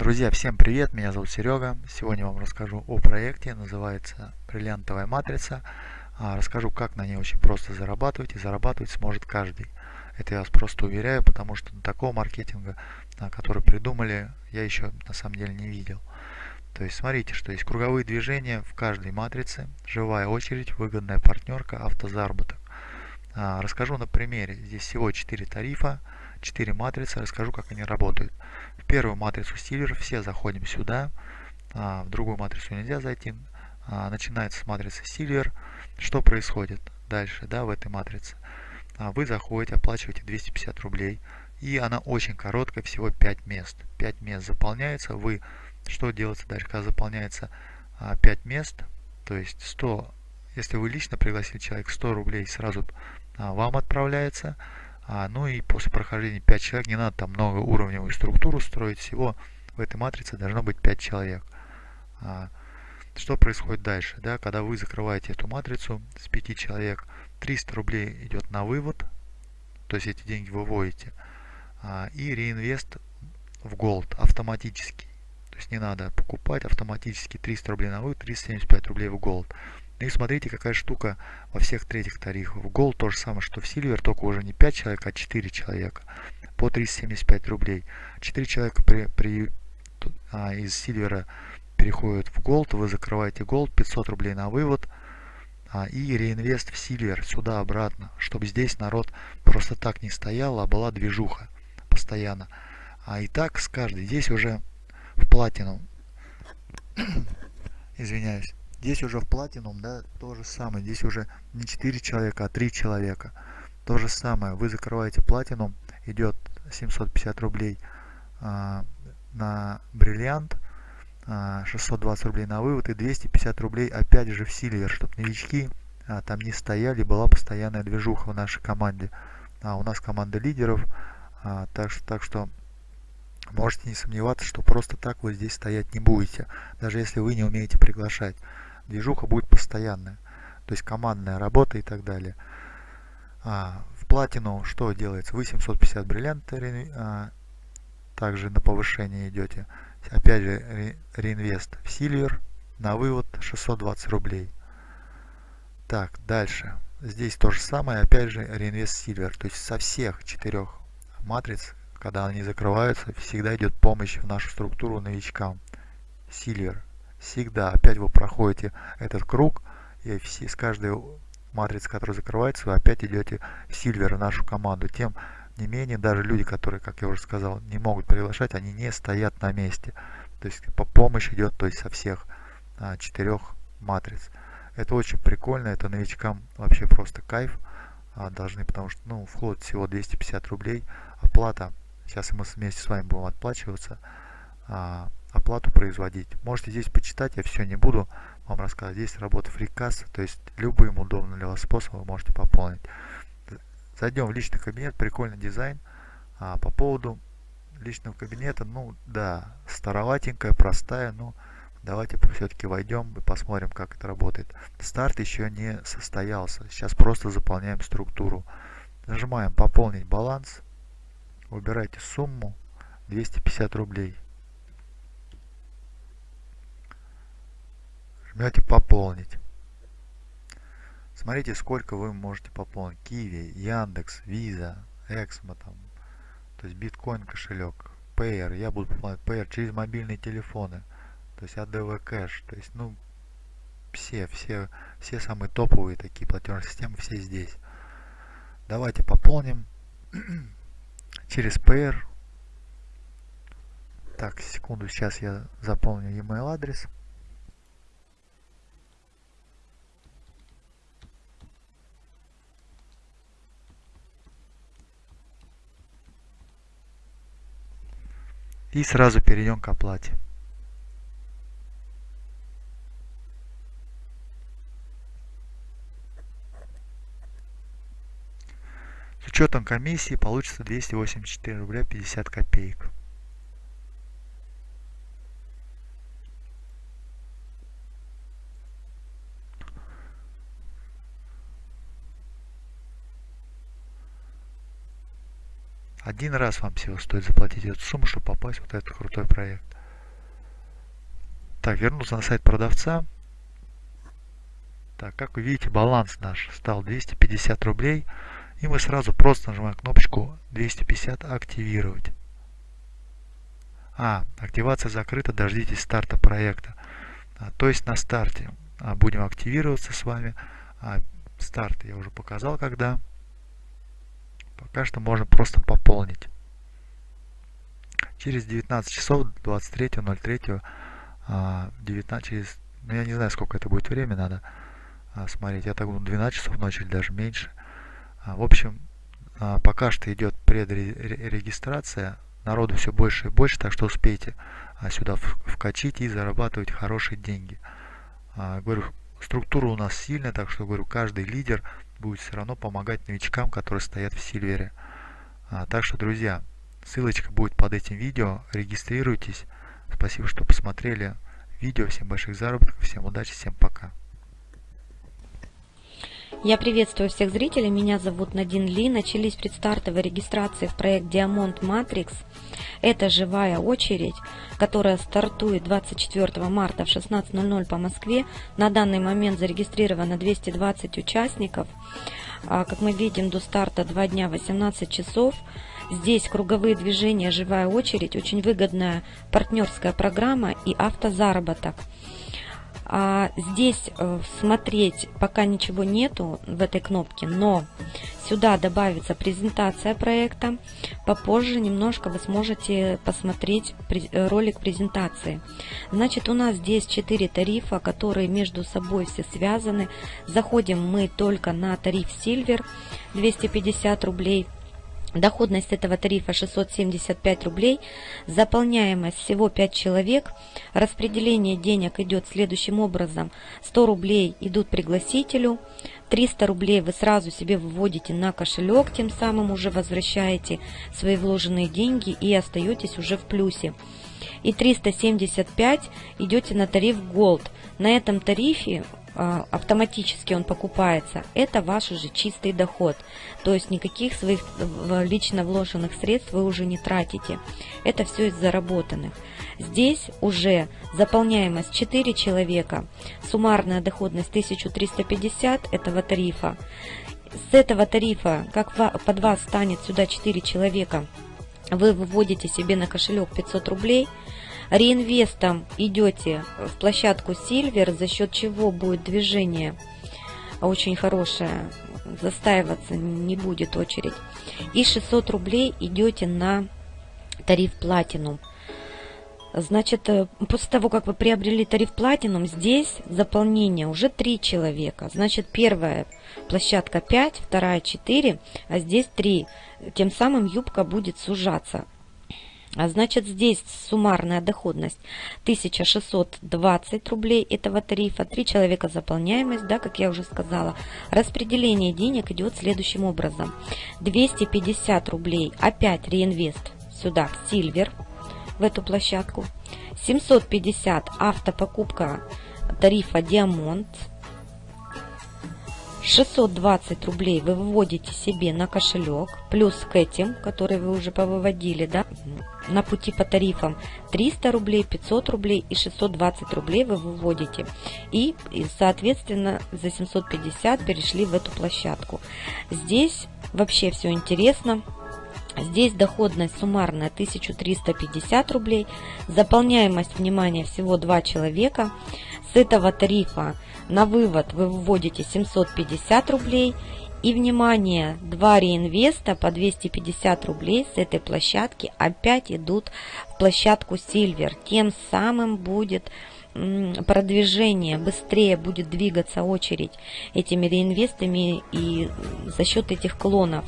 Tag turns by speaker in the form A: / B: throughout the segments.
A: Друзья, всем привет, меня зовут Серега. Сегодня вам расскажу о проекте, называется бриллиантовая матрица. А, расскажу, как на ней очень просто зарабатывать, и зарабатывать сможет каждый. Это я вас просто уверяю, потому что такого маркетинга, а, который придумали, я еще на самом деле не видел. То есть смотрите, что есть круговые движения в каждой матрице, живая очередь, выгодная партнерка, автозаработок. А, расскажу на примере. Здесь всего 4 тарифа, 4 матрицы, расскажу, как они работают. В первую матрицу стилер все заходим сюда, а, в другую матрицу нельзя зайти. А, начинается с матрицы стилер. Что происходит дальше да, в этой матрице? А, вы заходите, оплачиваете 250 рублей, и она очень короткая, всего 5 мест. 5 мест заполняется, вы что делается дальше, когда заполняется 5 мест, то есть 100, если вы лично пригласили человека, 100 рублей сразу вам отправляется, а, ну и после прохождения 5 человек, не надо там много уровневую структуру строить, всего в этой матрице должно быть 5 человек. А, что происходит дальше? Да, когда вы закрываете эту матрицу с 5 человек, 300 рублей идет на вывод, то есть эти деньги выводите, а, и реинвест в Gold автоматически. То есть не надо покупать автоматически 300 рублей на вывод, 375 рублей в Gold. Ну и смотрите, какая штука во всех третьих тарифах. В Gold то же самое, что в Silver, только уже не 5 человек, а 4 человека. По 375 рублей. 4 человека при, при, а, из Silver переходят в Gold, вы закрываете Gold, 500 рублей на вывод. А, и реинвест в Silver сюда-обратно, чтобы здесь народ просто так не стоял, а была движуха постоянно. А и так с каждой. Здесь уже в платину. Извиняюсь. Здесь уже в Platinum, да, то же самое. Здесь уже не 4 человека, а 3 человека. То же самое. Вы закрываете Platinum, идет 750 рублей а, на бриллиант, а, 620 рублей на вывод и 250 рублей опять же в Silver, чтобы новички а, там не стояли, была постоянная движуха в нашей команде. А, у нас команда лидеров, а, так, так что можете не сомневаться, что просто так вы здесь стоять не будете, даже если вы не умеете приглашать движуха будет постоянная. То есть командная работа и так далее. А, в платину что делается? Вы 750 бриллиантов, а, также на повышение идете. Опять же ре, реинвест в Silver на вывод 620 рублей. Так, дальше. Здесь то же самое, опять же реинвест Silver. То есть со всех четырех матриц, когда они закрываются, всегда идет помощь в нашу структуру новичкам. Silver всегда опять вы проходите этот круг и все, с каждой матрицы, которая закрывается, вы опять идете в Silver, нашу команду. Тем не менее, даже люди, которые, как я уже сказал, не могут приглашать, они не стоят на месте. То есть по помощь идет то есть со всех а, четырех матриц. Это очень прикольно, это новичкам вообще просто кайф а, должны, потому что ну, вход всего 250 рублей, оплата, сейчас мы вместе с вами будем отплачиваться, а, оплату производить. Можете здесь почитать, я все не буду вам рассказывать. Здесь работа фрикасса, то есть любым удобным для вас способом вы можете пополнить. Зайдем в личный кабинет, прикольный дизайн. А, по поводу личного кабинета, ну да, староватенькая, простая, но давайте все-таки войдем и посмотрим, как это работает. Старт еще не состоялся, сейчас просто заполняем структуру. Нажимаем пополнить баланс, выбирайте сумму 250 рублей. Жмете пополнить. Смотрите, сколько вы можете пополнить. Киви, Яндекс, Виза, Эксмо, там, то есть биткоин кошелек, Payer. Я буду пополнять Payer через мобильные телефоны. То есть ADV Cash. То есть, ну, все, все, все самые топовые такие платежные системы, все здесь. Давайте пополним через Payer. Так, секунду, сейчас я заполню email адрес. И сразу перейдем к оплате. С учетом комиссии получится 284 рубля 50 копеек. Один раз вам всего стоит заплатить эту сумму, чтобы попасть в вот этот крутой проект. Так, вернулся на сайт продавца. Так, как вы видите, баланс наш стал 250 рублей. И мы сразу просто нажимаем кнопочку 250 активировать. А, активация закрыта, дождитесь старта проекта. А, то есть на старте а, будем активироваться с вами. А, старт я уже показал когда. Пока что можно просто пополнить. Через 19 часов 23.03 19 через ну я не знаю сколько это будет время надо а, смотреть. Я так думаю 12 часов ночи или даже меньше. А, в общем а, пока что идет предрегистрация. Народу все больше и больше так что успейте а, сюда вкачить и зарабатывать хорошие деньги. А, говорю структура у нас сильная так что говорю каждый лидер будет все равно помогать новичкам которые стоят в сильвере. А, так что друзья ссылочка будет под этим видео. Регистрируйтесь. Спасибо что посмотрели. Видео. Всем больших заработков. Всем удачи. Всем пока
B: я приветствую всех зрителей, меня зовут Надин Ли. Начались предстартовые регистрации в проект Diamond Matrix. Это живая очередь, которая стартует 24 марта в 16.00 по Москве. На данный момент зарегистрировано 220 участников. А, как мы видим, до старта 2 дня 18 часов. Здесь круговые движения, живая очередь, очень выгодная партнерская программа и автозаработок. А здесь э, смотреть пока ничего нету в этой кнопке, но сюда добавится презентация проекта. Попозже немножко вы сможете посмотреть э, ролик презентации. Значит, у нас здесь 4 тарифа, которые между собой все связаны. Заходим мы только на тариф Silver 250 рублей. Доходность этого тарифа 675 рублей, заполняемость всего 5 человек, распределение денег идет следующим образом. 100 рублей идут пригласителю, 300 рублей вы сразу себе выводите на кошелек, тем самым уже возвращаете свои вложенные деньги и остаетесь уже в плюсе. И 375 идете на тариф Gold. На этом тарифе автоматически он покупается, это ваш уже чистый доход. То есть никаких своих лично вложенных средств вы уже не тратите. Это все из заработанных. Здесь уже заполняемость 4 человека, суммарная доходность 1350 этого тарифа. С этого тарифа, как под вас станет сюда 4 человека, вы выводите себе на кошелек 500 рублей – реинвестом идете в площадку Silver, за счет чего будет движение очень хорошее, застаиваться не будет очередь. И 600 рублей идете на тариф Platinum. Значит, э, после того, как вы приобрели тариф Platinum, здесь заполнение уже 3 человека. Значит, первая площадка 5, вторая 4, а здесь 3. Тем самым юбка будет сужаться. А значит, здесь суммарная доходность 1620 рублей этого тарифа, 3 человека заполняемость, да, как я уже сказала. Распределение денег идет следующим образом. 250 рублей опять реинвест сюда, в Silver, в эту площадку. 750 автопокупка тарифа Диамонт 620 рублей вы выводите себе на кошелек, плюс к этим, которые вы уже повыводили, да, на пути по тарифам 300 рублей, 500 рублей и 620 рублей вы выводите. И, и соответственно, за 750 перешли в эту площадку. Здесь вообще все интересно. Здесь доходность суммарная 1350 рублей, заполняемость, внимания всего 2 человека. С этого тарифа на вывод вы вводите 750 рублей. И, внимание, два реинвеста по 250 рублей с этой площадки опять идут в площадку Silver. Тем самым будет продвижение, быстрее будет двигаться очередь этими реинвестами и за счет этих клонов.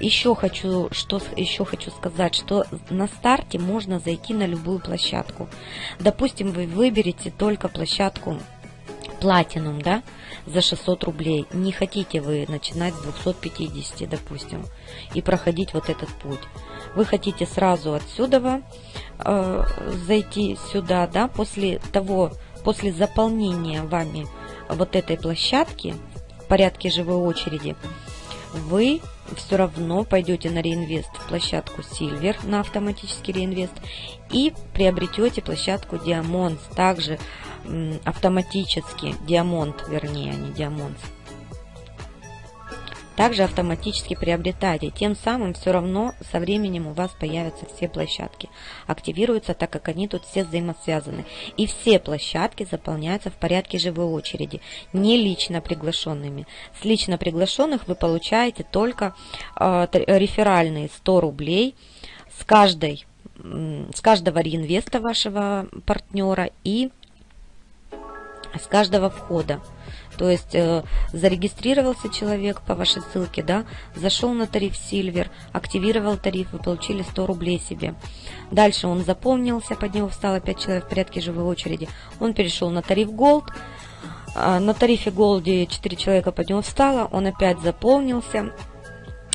B: Еще хочу, что еще хочу сказать, что на старте можно зайти на любую площадку. Допустим, вы выберете только площадку Platinum, да, за 600 рублей. Не хотите вы начинать с 250, допустим, и проходить вот этот путь. Вы хотите сразу отсюда э, зайти сюда, да, после того, после заполнения вами вот этой площадки в порядке живой очереди, вы все равно пойдете на реинвест в площадку Silver, на автоматический реинвест, и приобретете площадку Diamonds, также автоматически, Diamond, вернее, а не Diamonds также автоматически приобретайте. Тем самым все равно со временем у вас появятся все площадки. Активируются, так как они тут все взаимосвязаны. И все площадки заполняются в порядке живой очереди, не лично приглашенными. С лично приглашенных вы получаете только э, реферальные 100 рублей с каждой с каждого реинвеста вашего партнера и с каждого входа. То есть э, зарегистрировался человек по вашей ссылке, да, зашел на тариф Silver, активировал тариф, вы получили 100 рублей себе. Дальше он запомнился, под него встало 5 человек в порядке живой очереди. Он перешел на тариф Gold, а, на тарифе Gold 4 человека под него встало, он опять заполнился,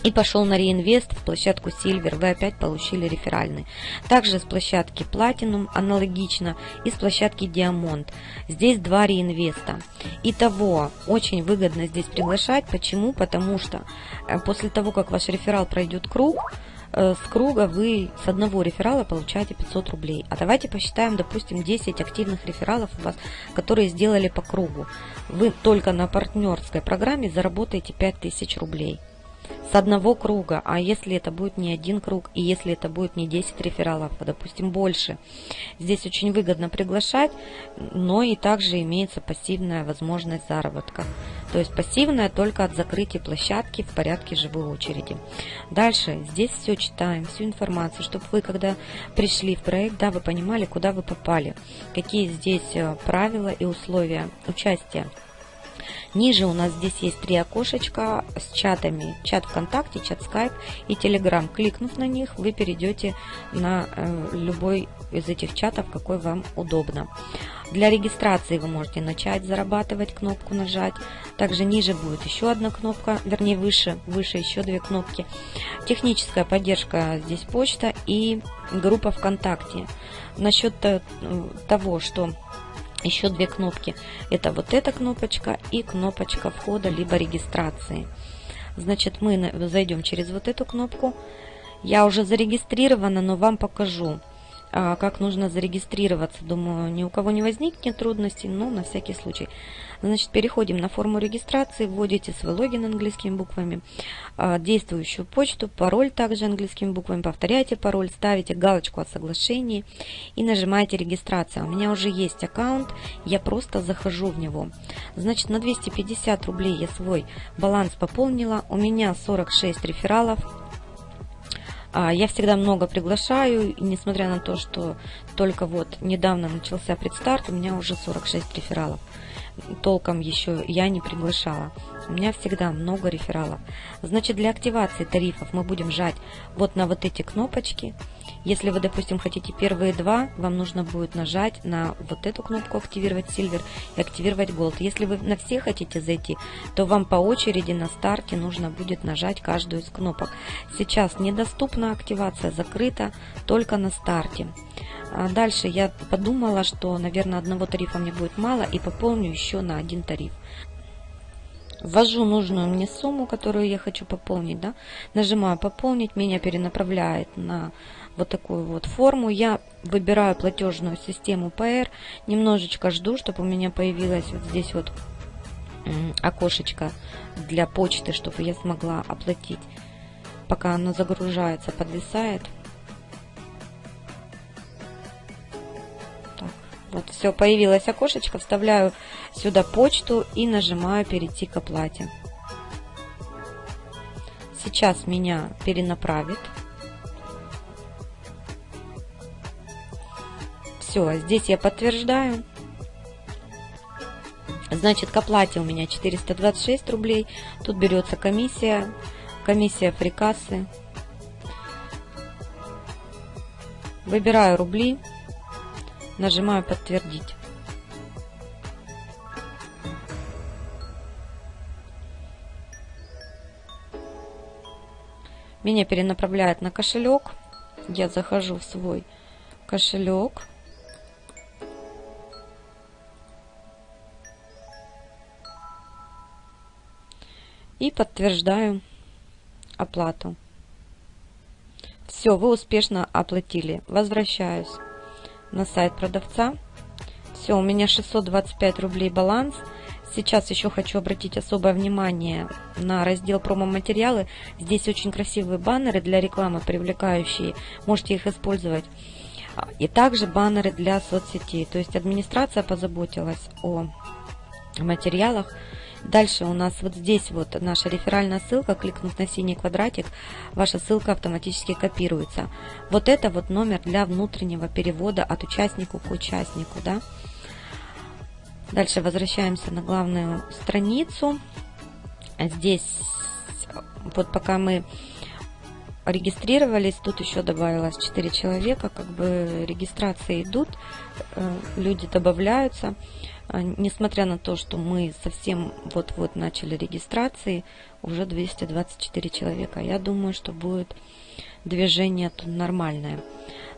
B: и пошел на реинвест в площадку Silver, вы опять получили реферальный. Также с площадки Platinum аналогично и с площадки Diamond. Здесь два реинвеста. Итого, очень выгодно здесь приглашать. Почему? Потому что э, после того, как ваш реферал пройдет круг, э, с круга вы с одного реферала получаете 500 рублей. А давайте посчитаем, допустим, 10 активных рефералов у вас, которые сделали по кругу. Вы только на партнерской программе заработаете 5000 рублей с одного круга, а если это будет не один круг, и если это будет не 10 рефералов, а допустим больше. Здесь очень выгодно приглашать, но и также имеется пассивная возможность заработка. То есть пассивная только от закрытия площадки в порядке живой очереди. Дальше здесь все читаем, всю информацию, чтобы вы, когда пришли в проект, да, вы понимали, куда вы попали, какие здесь э, правила и условия участия. Ниже у нас здесь есть три окошечка с чатами. Чат ВКонтакте, чат Skype и Telegram. Кликнув на них, вы перейдете на э, любой из этих чатов, какой вам удобно. Для регистрации вы можете начать зарабатывать, кнопку нажать. Также ниже будет еще одна кнопка, вернее выше, выше еще две кнопки. Техническая поддержка здесь почта и группа ВКонтакте. Насчет э, того, что еще две кнопки. Это вот эта кнопочка и кнопочка входа либо регистрации. Значит, мы зайдем через вот эту кнопку. Я уже зарегистрирована, но вам покажу. А, как нужно зарегистрироваться. Думаю, ни у кого не возникнет трудностей, но на всякий случай. Значит, переходим на форму регистрации, вводите свой логин английскими буквами, а, действующую почту, пароль также английскими буквами, повторяйте пароль, ставите галочку о соглашении и нажимаете регистрация. У меня уже есть аккаунт, я просто захожу в него. Значит, на 250 рублей я свой баланс пополнила, у меня 46 рефералов, я всегда много приглашаю, и несмотря на то, что только вот недавно начался предстарт, у меня уже 46 рефералов. Толком еще я не приглашала. У меня всегда много рефералов. Значит, для активации тарифов мы будем жать вот на вот эти кнопочки. Если вы, допустим, хотите первые два, вам нужно будет нажать на вот эту кнопку «Активировать Silver» и «Активировать Gold». Если вы на все хотите зайти, то вам по очереди на старте нужно будет нажать каждую из кнопок. Сейчас недоступна активация, закрыта только на старте. А дальше я подумала, что, наверное, одного тарифа мне будет мало и пополню еще на один тариф. Ввожу нужную мне сумму, которую я хочу пополнить. Да? Нажимаю «Пополнить», меня перенаправляет на вот такую вот форму. Я выбираю платежную систему PR, немножечко жду, чтобы у меня появилось вот здесь вот окошечко для почты, чтобы я смогла оплатить. Пока оно загружается, подвисает. Вот все, появилось окошечко, вставляю сюда почту и нажимаю перейти к оплате. Сейчас меня перенаправит. Все, здесь я подтверждаю. Значит, к оплате у меня 426 рублей. Тут берется комиссия, комиссия фрикассы. Выбираю рубли, нажимаю подтвердить. Меня перенаправляет на кошелек. Я захожу в свой кошелек. И подтверждаю оплату. Все, вы успешно оплатили. Возвращаюсь на сайт продавца. Все, у меня 625 рублей баланс. Сейчас еще хочу обратить особое внимание на раздел промо-материалы. Здесь очень красивые баннеры для рекламы, привлекающие. Можете их использовать. И также баннеры для соцсетей. То есть администрация позаботилась о материалах. Дальше у нас вот здесь вот наша реферальная ссылка. Кликнув на синий квадратик, ваша ссылка автоматически копируется. Вот это вот номер для внутреннего перевода от участника к участнику. Да? Дальше возвращаемся на главную страницу. Здесь, вот пока мы регистрировались, тут еще добавилось 4 человека, как бы регистрации идут, э, люди добавляются. А, несмотря на то, что мы совсем вот-вот начали регистрации, уже 224 человека. Я думаю, что будет движение тут нормальное.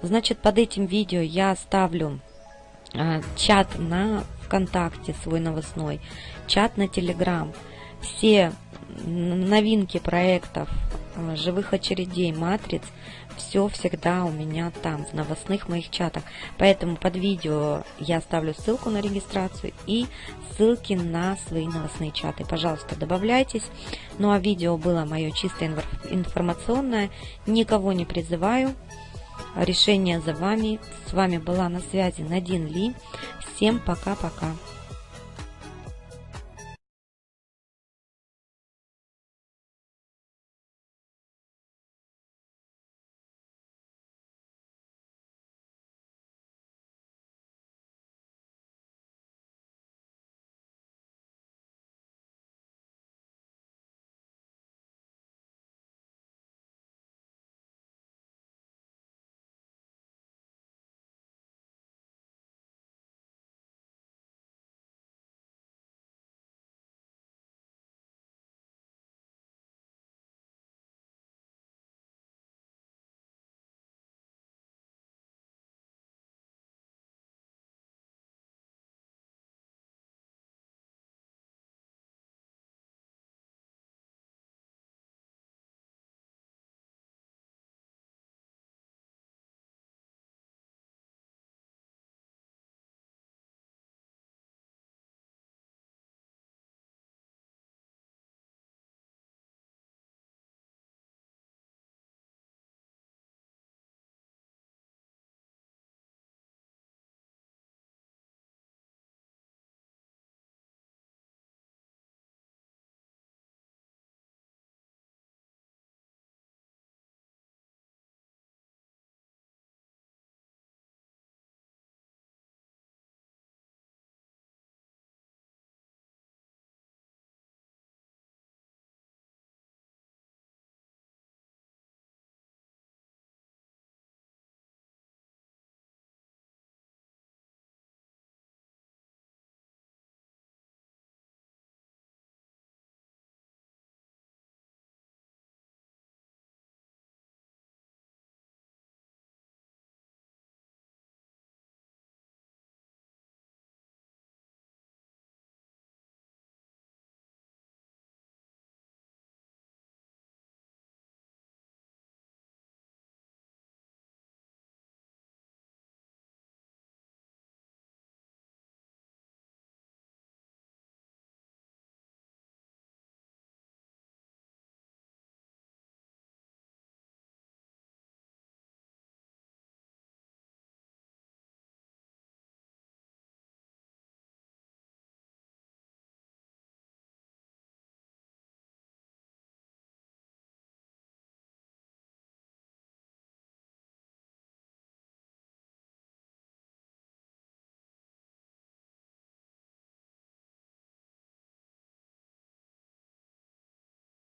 B: Значит, под этим видео я оставлю а, чат на ВКонтакте свой новостной, чат на Телеграм. Все новинки проектов, живых очередей, матриц, все всегда у меня там, в новостных моих чатах. Поэтому под видео я оставлю ссылку на регистрацию и ссылки на свои новостные чаты. Пожалуйста, добавляйтесь. Ну а видео было мое чисто информационное. Никого не призываю. Решение за вами. С вами была на связи Надин Ли. Всем пока-пока.